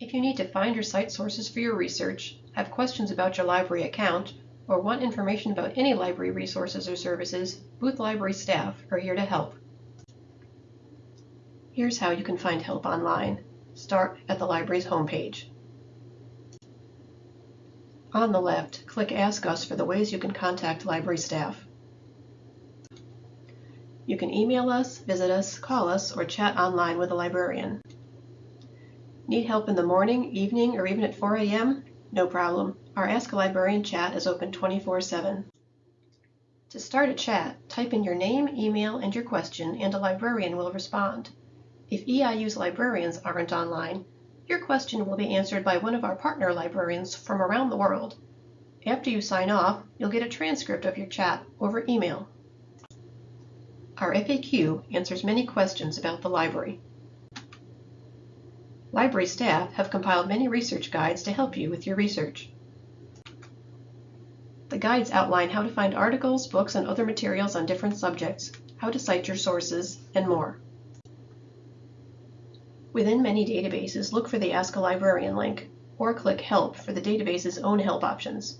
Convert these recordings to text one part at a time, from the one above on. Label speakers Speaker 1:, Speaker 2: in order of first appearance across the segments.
Speaker 1: If you need to find or cite sources for your research, have questions about your library account, or want information about any library resources or services, Booth Library staff are here to help. Here's how you can find help online. Start at the library's homepage. On the left, click Ask Us for the ways you can contact library staff. You can email us, visit us, call us, or chat online with a librarian. Need help in the morning, evening, or even at 4 a.m.? No problem. Our Ask a Librarian chat is open 24-7. To start a chat, type in your name, email, and your question, and a librarian will respond. If EIU's librarians aren't online, your question will be answered by one of our partner librarians from around the world. After you sign off, you'll get a transcript of your chat over email. Our FAQ answers many questions about the library. Library staff have compiled many research guides to help you with your research. The guides outline how to find articles, books, and other materials on different subjects, how to cite your sources, and more. Within many databases, look for the Ask a Librarian link, or click Help for the database's own help options.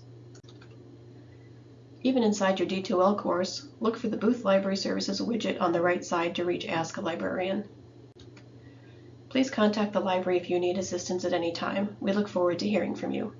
Speaker 1: Even inside your D2L course, look for the Booth Library Services widget on the right side to reach Ask a Librarian. Please contact the library if you need assistance at any time. We look forward to hearing from you.